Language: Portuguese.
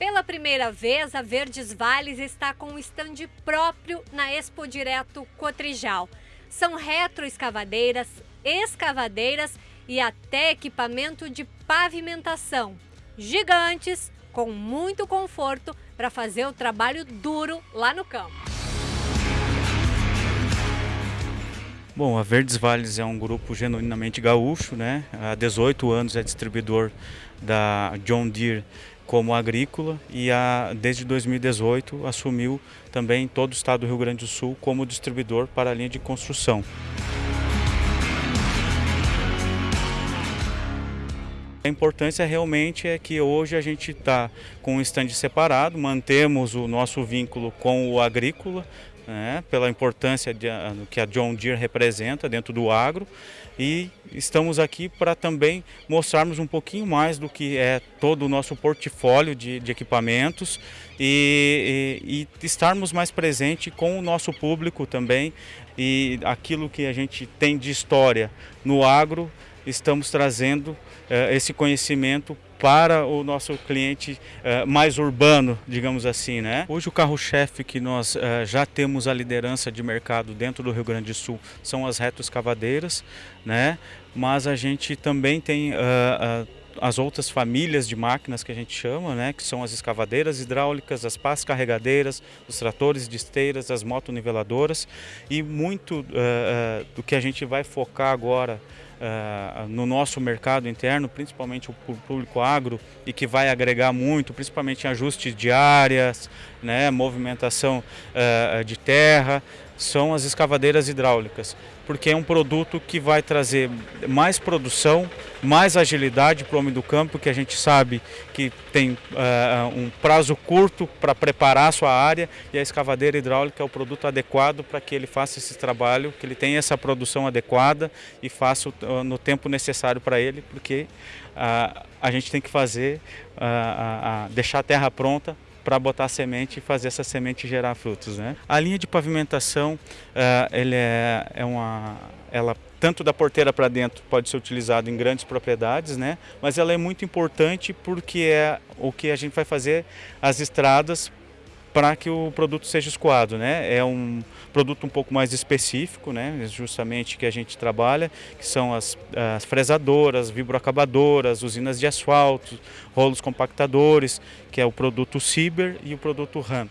Pela primeira vez, a Verdes Vales está com um stand próprio na Expo Direto Cotrijal. São retroescavadeiras, escavadeiras e até equipamento de pavimentação. Gigantes, com muito conforto para fazer o trabalho duro lá no campo. Bom, a Verdes Vales é um grupo genuinamente gaúcho, né? Há 18 anos é distribuidor da John Deere como agrícola e a, desde 2018 assumiu também todo o estado do Rio Grande do Sul como distribuidor para a linha de construção. A importância realmente é que hoje a gente está com um stand separado, mantemos o nosso vínculo com o agrícola, né, pela importância de, que a John Deere representa dentro do agro. E estamos aqui para também mostrarmos um pouquinho mais do que é todo o nosso portfólio de, de equipamentos e, e, e, estarmos mais presente com o nosso público também. E aquilo que a gente tem de história no agro estamos trazendo uh, esse conhecimento para o nosso cliente uh, mais urbano, digamos assim. Né? Hoje o carro-chefe que nós uh, já temos a liderança de mercado dentro do Rio Grande do Sul são as retroescavadeiras, né? mas a gente também tem as outras famílias de máquinas que a gente chama, né, que são as escavadeiras hidráulicas, as pás carregadeiras, os tratores de esteiras, as motoniveladoras e muito uh, do que a gente vai focar agora uh, no nosso mercado interno, principalmente o público agro, e que vai agregar muito, principalmente em ajustes de áreas, né, movimentação uh, de terra, são as escavadeiras hidráulicas, porque é um produto que vai trazer mais produção, mais agilidade para o homem do campo, que a gente sabe que tem uh, um prazo curto para preparar a sua área e a escavadeira hidráulica é o produto adequado para que ele faça esse trabalho, que ele tenha essa produção adequada e faça uh, no tempo necessário para ele, porque uh, a gente tem que fazer, deixar a terra pronta para botar semente e fazer essa semente gerar frutos. Né? A linha de pavimentação, uh, ele é, é uma, ela tanto da porteira para dentro pode ser utilizado em grandes propriedades, né? mas ela é muito importante porque é o que a gente vai fazer as estradas para que o produto seja escoado. Né? É um produto um pouco mais específico, né? justamente que a gente trabalha, que são as, as fresadoras, vibroacabadoras, usinas de asfalto, rolos compactadores, que é o produto Ciber e o produto RAM.